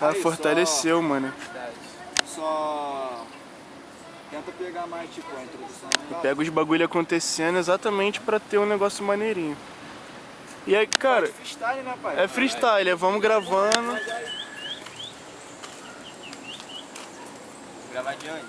Ela Aí, fortaleceu, mano. Só... só... Tenta pegar mais, tipo, a introdução. Eu pego os bagulho acontecendo exatamente pra ter um negócio maneirinho. E aí, cara, Freestyle, né, pai? é freestyle, é vamos gravando. Gravar de onde?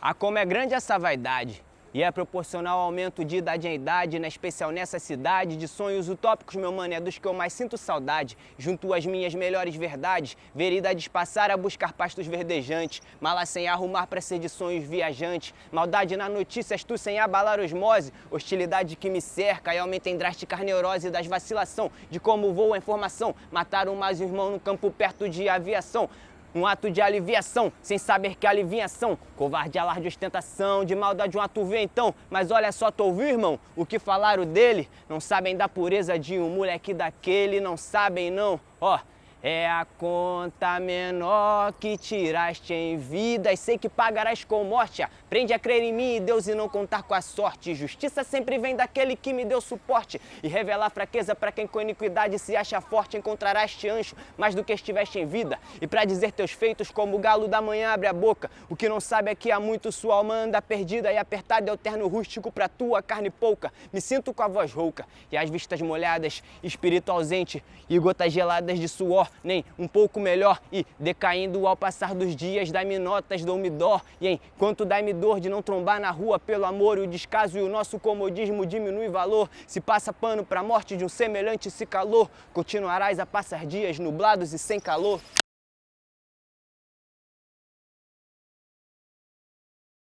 A como é grande essa vaidade e é proporcional ao aumento de idade em idade, na especial nessa cidade, de sonhos utópicos, meu mano, é dos que eu mais sinto saudade. Junto às minhas melhores verdades, veridades passar a buscar pastos verdejantes, mala sem arrumar pra ser de sonhos viajantes, maldade na notícias, tu sem abalar osmose, hostilidade que me cerca e aumenta em drástica neurose das vacilação, de como voa a informação, mataram mais um irmão no campo perto de aviação, um ato de aliviação, sem saber que aliviação. Covarde, alarde, ostentação, de maldade um ato vê então. Mas olha só, tu ouviu, irmão? O que falaram dele? Não sabem da pureza de um moleque daquele, não sabem não. Ó, é a conta menor que tiraste em vida e sei que pagarás com morte. Aprende a crer em mim e Deus e não contar com a sorte. Justiça sempre vem daquele que me deu suporte e revelar fraqueza para quem com iniquidade se acha forte. Encontrarás te ancho mais do que estiveste em vida. E para dizer teus feitos, como o galo da manhã abre a boca. O que não sabe é que há muito sua alma anda perdida e apertada é o terno rústico pra tua carne pouca. Me sinto com a voz rouca e as vistas molhadas, espírito ausente e gotas geladas de suor nem um pouco melhor e decaindo ao passar dos dias, dá-me notas, dou-me dó e enquanto dá-me dor de não trombar na rua pelo amor e o descaso e o nosso comodismo diminui valor, se passa pano pra morte de um semelhante se calor, continuarás a passar dias nublados e sem calor.